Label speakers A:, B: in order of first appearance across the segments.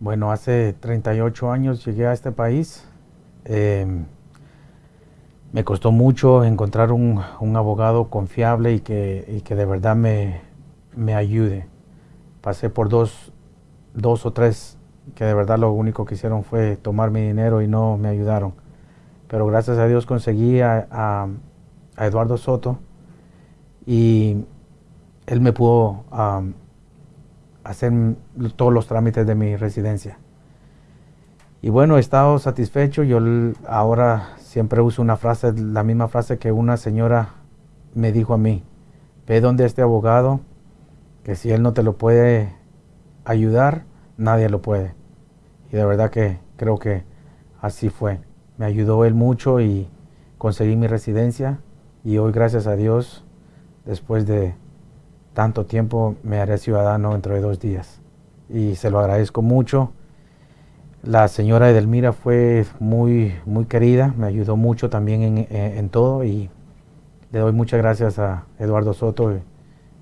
A: Bueno, hace 38 años llegué a este país. Eh, me costó mucho encontrar un, abogado confiable y que, que de verdad me, me, ayude. Pasé por dos, dos o tres que de verdad lo único que hicieron fue tomar mi dinero y no me ayudaron. Pero gracias a Dios conseguí a, Eduardo Soto y él me pudo hacer todos los trámites de mi residencia. Y bueno, he estado satisfecho. Yo ahora siempre uso una frase, la misma frase que una señora me dijo a mí. Ve donde este abogado, que si él no te lo puede ayudar, nadie lo puede. Y de verdad que creo que así fue. Me ayudó él mucho y conseguí mi residencia. Y hoy, gracias a Dios, después de tanto tiempo, me haré ciudadano dentro de dos días. Y se lo agradezco mucho la señora Edelmira fue muy, muy querida, me ayudó mucho también en, todo y le doy muchas gracias a Eduardo Soto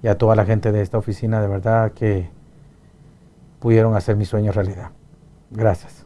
A: y a toda la gente de esta oficina, de verdad que pudieron hacer mi sueño realidad. Gracias.